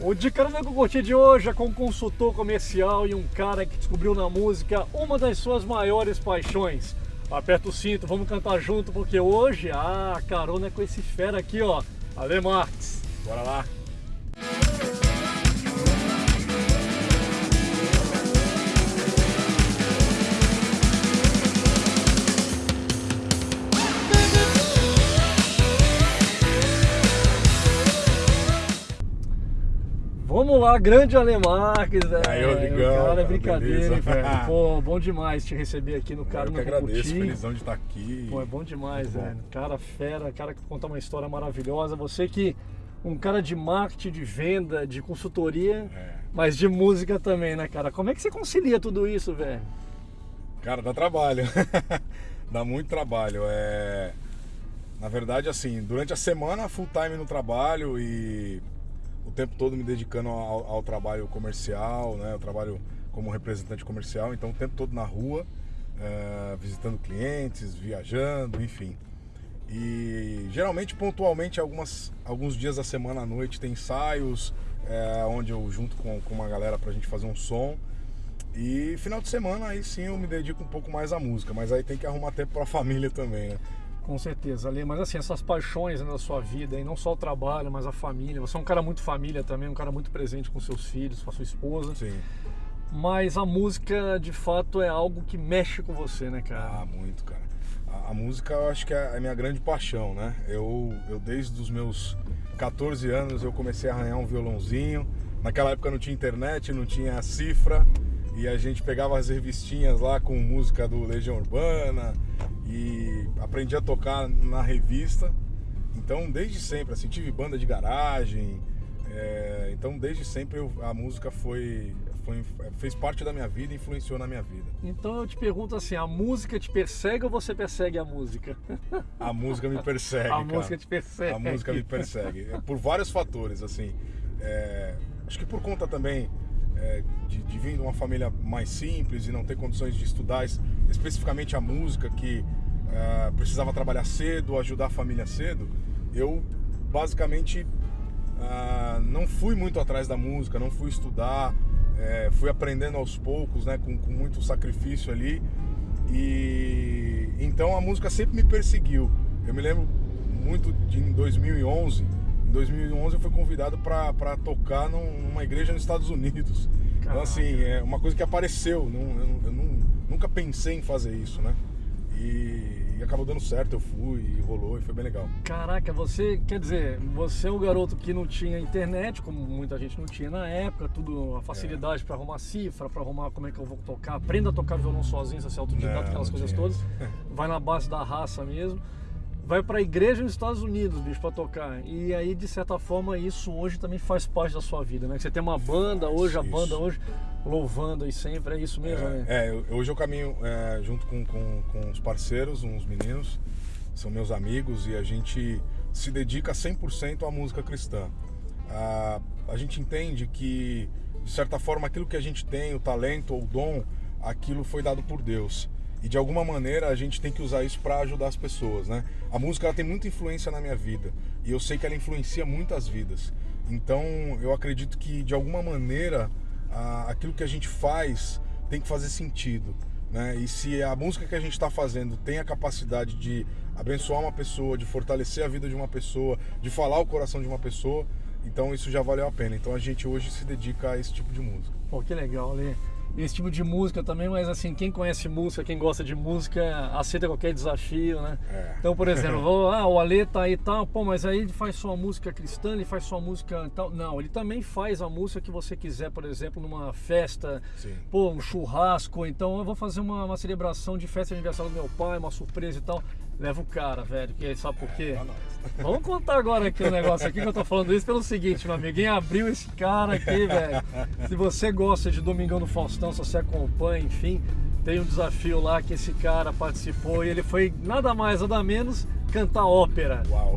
O Dica no Nego Curtir de hoje é com um consultor comercial e um cara que descobriu na música uma das suas maiores paixões. Aperta o cinto, vamos cantar junto, porque hoje ah, carona é com esse fera aqui, ó, Ale Marques. Bora lá! Vamos lá, grande Ale Marques, velho. Aí, Rodrigão. Cara é brincadeira, beleza? velho. Pô, bom demais te receber aqui no cara eu que agradeço, felizão de estar aqui. Pô, é bom demais, Muito bom. velho. Cara fera, cara que conta uma história maravilhosa. Você que um cara de marketing, de venda, de consultoria, É. mas de música também, né, cara? Como é que você concilia tudo isso, velho? Cara, dá trabalho. dá muito trabalho. É... Na verdade, assim, durante a semana, full time no trabalho e o tempo todo me dedicando ao, ao trabalho comercial, né? Eu trabalho como representante comercial, então o tempo todo na rua, é, visitando clientes, viajando, enfim. E geralmente, pontualmente, algumas, alguns dias da semana à noite tem ensaios, é, onde eu junto com, com uma galera pra gente fazer um som. E final de semana aí sim eu me dedico um pouco mais à música, mas aí tem que arrumar tempo pra família também, né? Com certeza, Ale. Mas assim, essas paixões né, da sua vida, e não só o trabalho, mas a família. Você é um cara muito família também, um cara muito presente com seus filhos, com a sua esposa. Sim. Mas a música, de fato, é algo que mexe com você, né, cara? Ah, muito, cara. A, a música eu acho que é a minha grande paixão, né? Eu, eu desde os meus 14 anos eu comecei a arranhar um violãozinho. Naquela época não tinha internet, não tinha cifra. E a gente pegava as revistinhas lá com música do Legião Urbana e aprendi a tocar na revista. Então, desde sempre, assim, tive banda de garagem. é, então, desde sempre eu- a música foi, foi, fez parte da minha vida influenciou na minha vida. Então eu te pergunto assim, a música te persegue ou você persegue a música? A música me persegue, a cara. música te persegue. A música me persegue. É, Por vários fatores, assim. É, acho que por conta também é, de, de vir de uma família mais simples e não ter condições de estudar es- especificamente a música, que é, precisava trabalhar cedo, ajudar a família cedo, eu basicamente ah, não fui muito atrás da música, não fui estudar, é, fui aprendendo aos poucos, né, com, com muito sacrifício ali. E então a música sempre me perseguiu. Eu me lembro muito de em 2011. Em 2011 eu fui convidado para tocar num- numa igreja nos Estados Unidos. Então Caraca. assim, é uma coisa que apareceu. Não, eu, eu não- nunca pensei em fazer isso, né? E, e acabou dando certo, eu fui e rolou e foi bem legal. Caraca, você, quer dizer, você é um garoto que não tinha internet, como muita gente não tinha na época, tudo, a facilidade pra arrumar cifra, pra arrumar como é que eu vou tocar, aprenda a tocar violão sozinho, você é autodidata, aquelas coisas todas, vai na base da raça mesmo, vai pra igreja nos Estados Unidos, bicho, pra tocar, e aí, de certa forma, isso hoje também faz parte da sua vida, né, que você tem uma banda hoje, a isso. banda hoje, louvando aí sempre, é isso mesmo, né? É, é, hoje eu caminho é, junto com, com, com os parceiros, uns meninos, são meus amigos, e a gente se dedica 100% à música cristã. A, a gente entende que, de certa forma, aquilo que a gente tem, o talento ou o dom, aquilo foi dado por Deus. E de alguma maneira a gente tem que usar isso para ajudar as pessoas, né? A música ela tem muita influência na minha vida e eu sei que ela influencia muitas vidas. Então eu acredito que de alguma maneira a- aquilo que a gente faz tem que fazer sentido, né? E se a música que a gente está fazendo tem a capacidade de abençoar uma pessoa, de fortalecer a vida de uma pessoa, de falar o coração de uma pessoa, então isso já valeu a pena. Então a gente hoje se dedica a esse tipo de música. Pô, que legal, Lê. Esse tipo de música também, mas assim, quem conhece música, quem gosta de música, aceita qualquer desafio, né? É. Então, por exemplo, vou, ah, o Ale tá aí e tal, pô, mas aí ele faz só música cristã, ele faz só música e tal. Não, ele também faz a música que você quiser, por exemplo, numa festa, Sim. pô, um churrasco, então eu vou fazer uma, uma celebração de festa de aniversário do meu pai, uma surpresa e tal. Leva o cara, velho, que sabe por quê? pra nós. Vamos contar agora aqui um negócio aqui que eu tô falando isso pelo seguinte, meu amigo. Quem abriu esse cara aqui, velho? Se você gosta de Domingão do Faustão, se você acompanha, enfim, tem um desafio lá que esse cara participou e ele foi nada mais, nada menos cantar ópera. Uau.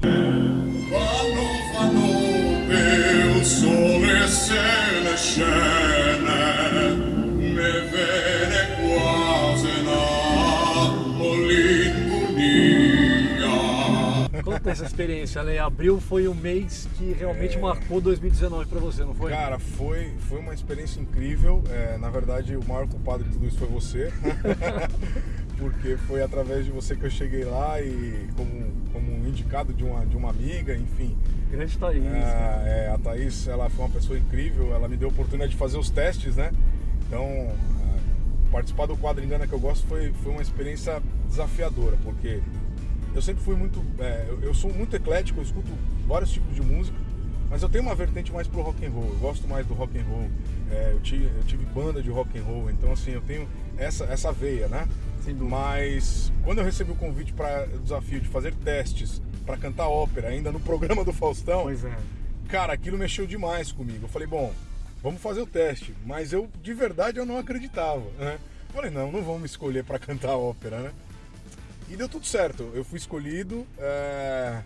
Essa experiência, né? Abril foi o mês que realmente É. marcou 2019 pra você, não foi? Cara, foi, foi uma experiência incrível. É, na verdade, o maior culpado de tudo isso foi você. Porque foi através de você que eu cheguei lá e como, como indicado de uma, de uma amiga, enfim. Grande Thaís. Ah, é, a Thaís, ela foi uma pessoa incrível, ela me deu a oportunidade de fazer os testes, né? Então, ah, participar do quadro Engana que eu gosto foi, foi uma experiência desafiadora, porque eu sempre fui muito. é, eu, sou muito eclético, eu escuto vários tipos de música, mas eu tenho uma vertente mais pro rock and roll. Eu gosto mais do rock and roll. É, eu, tive, eu tive banda de rock and roll, então assim, eu tenho essa, essa veia, né? Mas quando eu recebi o convite para o desafio de fazer testes para cantar ópera ainda no programa do Faustão, Pois é. cara, aquilo mexeu demais comigo. Eu falei, bom, vamos fazer o teste. Mas eu, de verdade, eu não acreditava, né? Falei, não, não vão me escolher para cantar ópera, né? E deu tudo certo. Eu fui escolhido, é,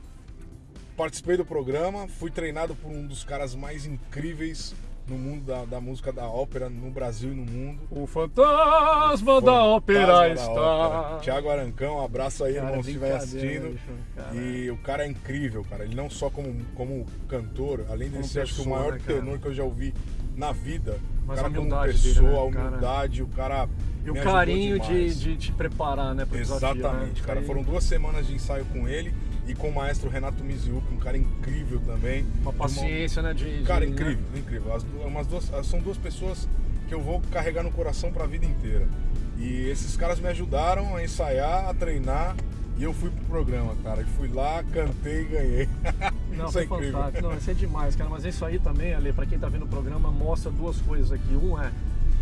participei do programa, fui treinado por um dos caras mais incríveis no mundo da, da música da ópera, no Brasil e no mundo. O fantasma da ópera Fantasma da está. ópera. Tiago Arancão, abraço aí, Cara, irmão, se estiver assistindo. bicho. E o cara é incrível, cara. Ele não só como, como cantor, além de Como ser acho que o pessoa, maior né, tenor que eu já ouvi na vida. Mas o cara a como humildade dele, pessoa, né, a cara? humildade, o cara. E o carinho de, de te preparar, né, pro desafio, Exatamente, né? cara. Foram duas semanas de ensaio com ele e com o maestro Renato Miziuki, um cara incrível também. Uma paciência, né, de... Cara, de, incrível, né? incrível. As, du- umas duas, são duas pessoas que eu vou carregar no coração pra vida inteira. E esses caras me ajudaram a ensaiar, a treinar. E eu fui pro programa, cara. E fui lá, cantei e ganhei. Não, Isso foi é incrível. fantástico. Não, isso é demais, cara. Mas isso aí também, Ale, pra quem tá vendo o programa, mostra duas coisas aqui. Um é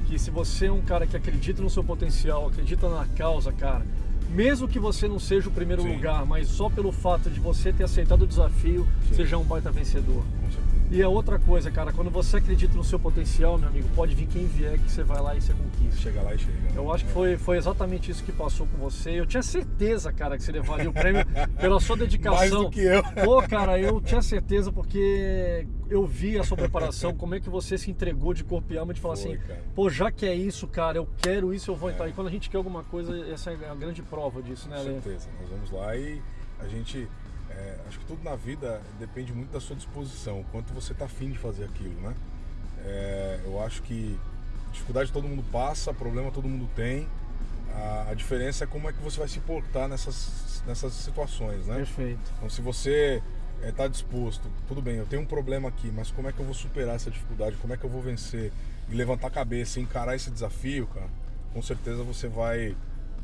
que se você é um cara que acredita no seu potencial, acredita na causa, cara, mesmo que você não seja o primeiro Sim. lugar, mas só pelo fato de você ter aceitado o desafio, Sim. você já é um baita vencedor. Com certeza. E a outra coisa, cara, quando você acredita no seu potencial, meu amigo, pode vir quem vier que você vai lá e você conquista. Chega lá e chega. né? Eu acho que foi, foi exatamente isso que passou com você. Eu tinha certeza, cara, que você levaria o prêmio pela sua dedicação. Mais do que eu. Pô, cara, eu tinha certeza porque eu vi a sua preparação, como é que você se entregou de corpo e alma de falar Foi, assim, cara. pô, já que é isso, cara, eu quero isso, eu vou É. entrar. E quando a gente quer alguma coisa, essa é a grande prova disso, né, Com certeza. Nós vamos lá e a gente. É, acho que tudo na vida depende muito da sua disposição, o quanto você tá afim de fazer aquilo, né? É, eu acho que dificuldade todo mundo passa, problema todo mundo tem. A, a diferença é como é que você vai se portar nessas, nessas situações, né? Perfeito. Então, se você está disposto, tudo bem, eu tenho um problema aqui, mas como é que eu vou superar essa dificuldade? Como é que eu vou vencer? E levantar a cabeça e encarar esse desafio, cara, com certeza você vai,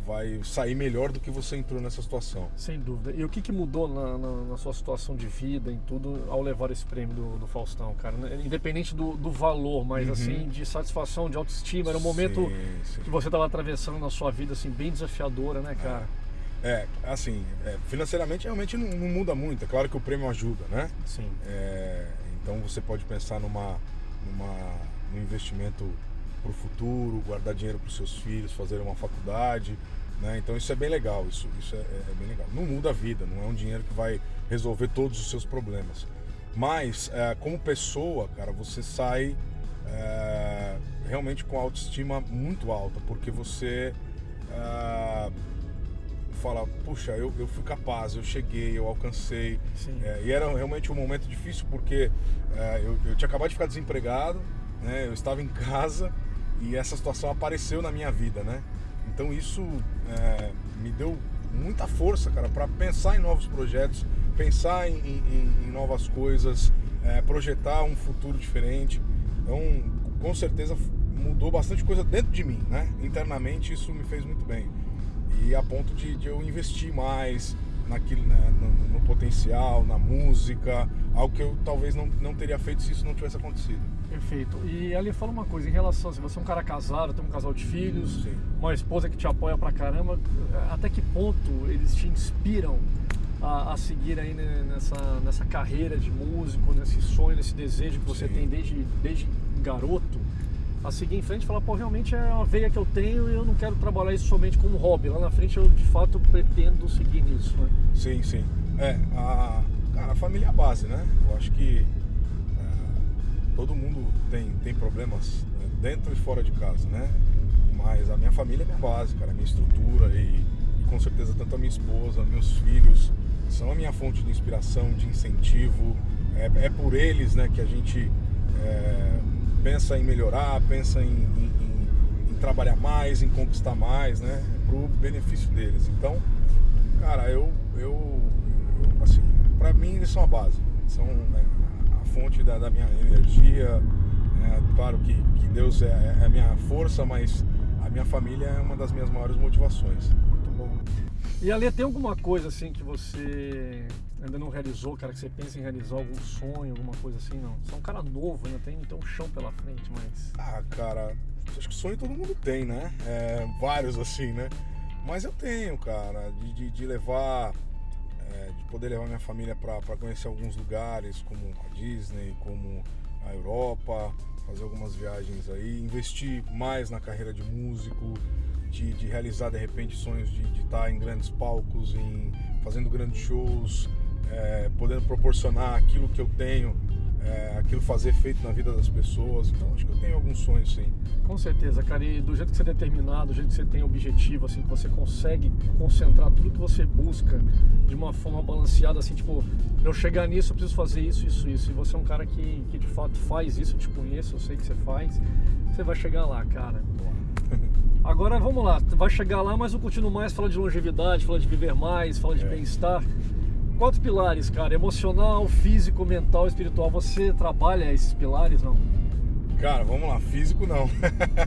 vai sair melhor do que você entrou nessa situação. Sem dúvida. E o que, que mudou na, na- na sua situação de vida, em tudo, ao levar esse prêmio do, do Faustão, cara? Né? Independente do, do valor, mas Uhum. assim, de satisfação, de autoestima. Era um momento Sim, sim. que você estava atravessando na sua vida, assim, bem desafiadora, né, cara? É, assim, é, financeiramente realmente não, não muda muito. É claro que o prêmio ajuda, né? Sim. É, então você pode pensar numa, numa, num investimento para o futuro, guardar dinheiro para os seus filhos, fazer uma faculdade. Né? Então isso é bem legal, isso, isso é, é bem legal. Não muda a vida, não é um dinheiro que vai resolver todos os seus problemas. Mas é, como pessoa, cara, você sai é, realmente com autoestima muito alta, porque você é, fala, puxa, eu, eu fui capaz, eu cheguei, eu alcancei. É, e era realmente um momento difícil porque é, eu, eu tinha acabado de ficar desempregado, né? Eu estava em casa e essa situação apareceu na minha vida, né? Então isso é, me deu muita força, cara, para pensar em novos projetos, pensar em, em- em novas coisas, é, projetar um futuro diferente. Então, com certeza mudou bastante coisa dentro de mim, né? Internamente isso me fez muito bem e a ponto de, de eu investir mais naquilo, né, no, no potencial, na música, algo que eu talvez não, não teria feito se isso não tivesse acontecido. Perfeito. E ali fala uma coisa, em relação, se você é um cara casado, tem um casal de filhos, Sim. uma esposa que te apoia pra caramba, até que ponto eles te inspiram a, a seguir aí nessa, nessa carreira de músico, nesse sonho, nesse desejo que você Sim. tem desde, desde garoto, a seguir em frente e falar, pô, realmente é uma veia que eu tenho e eu não quero trabalhar isso somente como hobby. Lá na frente eu de fato pretendo seguir nisso, né? Sim, sim. É, a, cara, a família é a base, né? Eu acho que todo mundo tem, tem problemas né, dentro e fora de casa, né? Mas a minha família é minha base, cara, a minha estrutura e, e com certeza tanto a minha esposa, meus filhos, são a minha fonte de inspiração, de incentivo. É, é por eles né, que a gente é, pensa em melhorar, pensa em, em, em, trabalhar mais, em conquistar mais, né? Pro benefício deles. Então, cara, eu, eu, eu assim, para mim eles são a base, são né, fonte da, da minha energia. É, claro que, que Deus é, é a minha força, mas a minha família é uma das minhas maiores motivações. Muito bom. E Ali, tem alguma coisa assim que você ainda não realizou, cara, que você pensa em realizar algum sonho, alguma coisa assim, não? Você é um cara novo, ainda tem, tem um chão pela frente, mas... Ah, cara, acho que sonho todo mundo tem, né? É, vários assim, né? Mas eu tenho, cara, de, de, de levar, é, de poder levar minha família para conhecer alguns lugares, como a Disney, como a Europa, fazer algumas viagens aí, investir mais na carreira de músico, de, de realizar de repente sonhos de, estar em grandes palcos, em fazendo grandes shows, é, podendo proporcionar aquilo que eu tenho, é, aquilo fazer efeito na vida das pessoas. Então acho que eu tenho alguns sonhos sim. Com certeza, cara. E do jeito que você é determinado, do jeito que você tem objetivo, assim, que você consegue concentrar tudo que você busca de uma forma balanceada, assim, tipo, eu chegar nisso, eu preciso fazer isso, isso, isso. E você é um cara que, que de fato faz isso, eu te conheço, eu sei que você faz. Você vai chegar lá, cara. Agora vamos lá, vai chegar lá, mas eu continuo mais fala de longevidade, fala de viver mais, fala de é. bem-estar. Quatro pilares, cara: emocional, físico, mental, espiritual. Você trabalha esses pilares, não? Cara, vamos lá, físico não.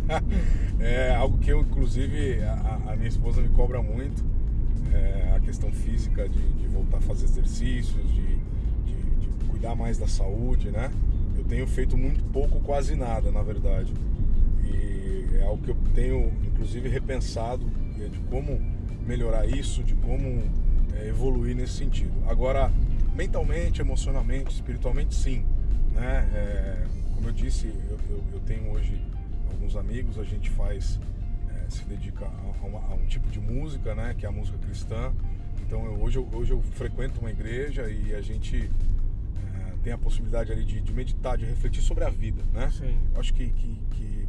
é algo que eu, inclusive, a, a minha esposa me cobra muito. É a questão física de, de, voltar a fazer exercícios, de, de, de cuidar mais da saúde, né? Eu tenho feito muito pouco, quase nada, na verdade. E é algo que eu tenho, inclusive, repensado é de como melhorar isso, de como é, evoluir nesse sentido. Agora, mentalmente, emocionalmente, espiritualmente, sim. Né? É, como eu disse, eu, eu, eu, tenho hoje alguns amigos, a gente faz, é, se dedica a, uma, a, um tipo de música, né? que é a música cristã. Então eu, hoje, eu, hoje eu frequento uma igreja e a gente é, tem a possibilidade ali de, de, meditar, de refletir sobre a vida. Né? Sim. Eu acho que, que, que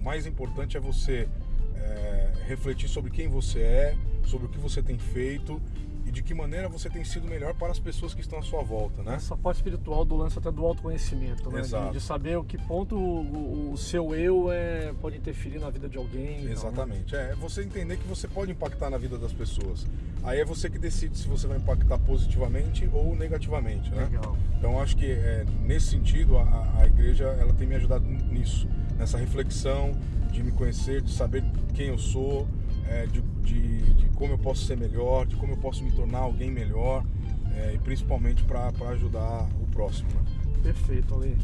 mais importante é você é, refletir sobre quem você é, sobre o que você tem feito e de que maneira você tem sido melhor para as pessoas que estão à sua volta, né? Essa parte espiritual do lance até do autoconhecimento, né? De, de, saber o que ponto o, o, seu eu é, pode interferir na vida de alguém. Exatamente. Então, né? É você entender que você pode impactar na vida das pessoas. Aí é você que decide se você vai impactar positivamente ou negativamente, né? Legal. Então acho que é, nesse sentido a, a igreja ela tem me ajudado nisso, nessa reflexão de me conhecer, de saber quem eu sou, é, de, de, de, como eu posso ser melhor, de como eu posso me tornar alguém melhor é, e principalmente para ajudar o próximo. Né? Perfeito, Ale.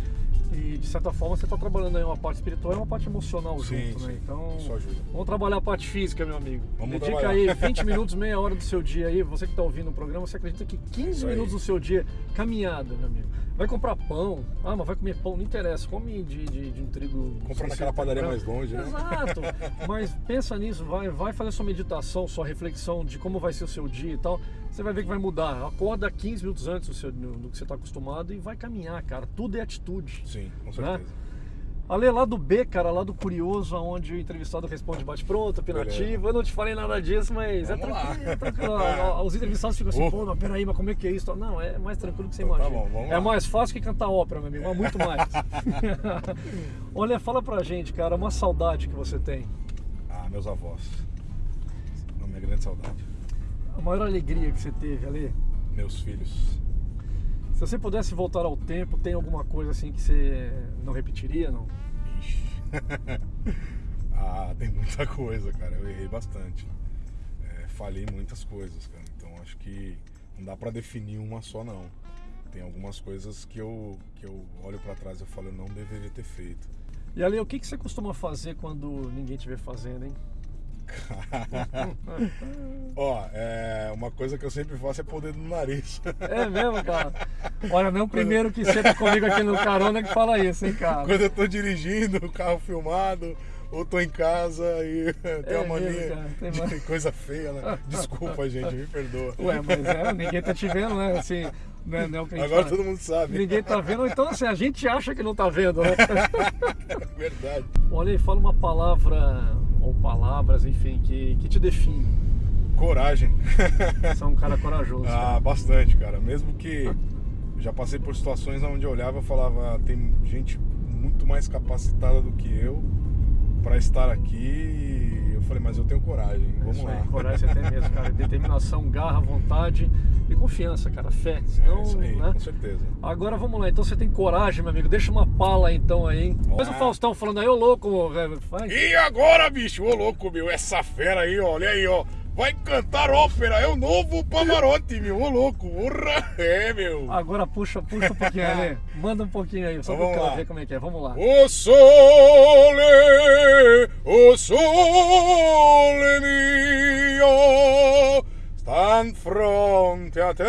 E de certa forma você está trabalhando aí uma parte espiritual e uma parte emocional sim, junto, sim. né? Então, Isso ajuda. vamos trabalhar a parte física, meu amigo. Vamos Dedica trabalhar. aí 20 minutos, meia hora do seu dia aí. Você que está ouvindo o programa, você acredita que 15 minutos do seu dia caminhada, meu amigo. Vai comprar pão, ah, mas vai comer pão, não interessa, come de, de, de um trigo. Comprar naquela padaria mais longe, né? Exato. mas pensa nisso, vai, vai fazer sua meditação, sua reflexão de como vai ser o seu dia e tal. Você vai ver que vai mudar. Acorda 15 minutos antes do, seu, do, que você está acostumado e vai caminhar, cara. Tudo é atitude. Sim, com né? certeza. Né? Ale, lá do B, cara, lá do Curioso, onde o entrevistado responde bate-pronto, opinativo. Eu não te falei nada disso, mas é vamos é tranquilo. É tranquilo. Os entrevistados ficam assim, uh. pô, mas peraí, mas como é que é isso? Não, é mais tranquilo que você então, imagina. Tá bom, vamos é lá. mais fácil que cantar ópera, meu amigo, mas muito mais. Olha, fala pra gente, cara, uma saudade que você tem. Ah, meus avós. Uma minha grande saudade. A maior alegria que você teve, Ale? Meus filhos. Se você pudesse voltar ao tempo, tem alguma coisa assim que você não repetiria, não? Ixi. ah, tem muita coisa, cara. Eu errei bastante. É, falhei muitas coisas, cara. Então acho que não dá para definir uma só, não. Tem algumas coisas que eu, que eu olho para trás e falo, eu não deveria ter feito. E ali, o que, que você costuma fazer quando ninguém estiver fazendo, hein? Ó, é, uma coisa que eu sempre faço é pôr o dedo no nariz. É mesmo, cara? Olha, não é o primeiro que senta comigo aqui no carona que fala isso, hein, cara? Quando eu tô dirigindo, o carro filmado, ou tô em casa e tem é uma mania mesmo, tem de mais... coisa feia, né? Desculpa, gente, me perdoa. Ué, mas é, ninguém tá te vendo, né? Assim, é, é o que Agora fala. todo mundo sabe. Ninguém tá vendo, então assim, a gente acha que não tá vendo, né? Verdade. Olha aí, fala uma palavra, ou palavras, enfim, que, que te define. Coragem. Você é um cara corajoso. ah, cara. bastante, cara. Mesmo que já passei por situações onde eu olhava e falava, tem gente muito mais capacitada do que eu para estar aqui. E eu falei, mas eu tenho coragem. Vamos Isso aí, lá. coragem você tem mesmo, cara. Determinação, garra, vontade e confiança, cara. Fé. É Senão, isso aí, né? com certeza. Agora vamos lá, então você tem coragem, meu amigo. Deixa uma pala então aí, hein? Mas o. Faustão falando aí, ô louco, velho. Faz. E agora, bicho, ô louco, meu, essa fera aí, ó, olha aí, ó. Vai cantar ópera, é o novo Pavarotti, meu, ô louco, urra, é, meu. Agora puxa, puxa um pouquinho, Ale. Manda um pouquinho aí, só Então pra ver como é que é. Vamos lá. O sole, o sole mio, sta in fronte a te,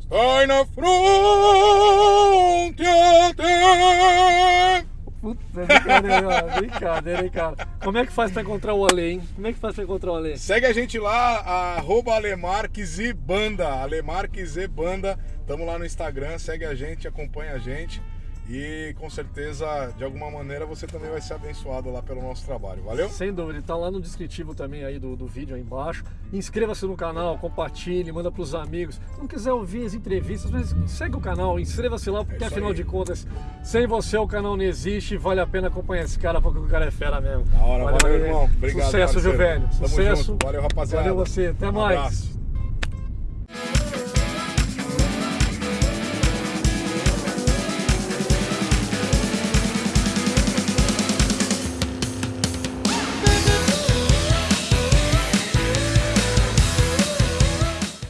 sta in fronte a te. Puta, brincadeira, ó, brincadeira, hein, cara. Como é que faz pra encontrar o Ale, hein? Como é que faz pra encontrar o Ale? Segue a gente lá, arroba Alemarques e Banda, Alemarques e Banda. Tamo lá no Instagram, segue a gente, acompanha a gente. E com certeza, de alguma maneira, você também vai ser abençoado lá pelo nosso trabalho. Valeu? Sem dúvida, tá lá no descritivo também aí do, do vídeo aí embaixo. Inscreva-se no canal, compartilhe, manda pros amigos. Se não quiser ouvir as entrevistas, mas segue o canal, inscreva-se lá, porque É afinal aí. de contas, sem você o canal não existe. Vale a pena acompanhar esse cara, porque o cara é fera mesmo. Da hora, valeu, Ale. irmão. Obrigado, Sucesso? Tamo Sucesso. junto. Valeu, rapaziada. Valeu você, até Um mais. abraço.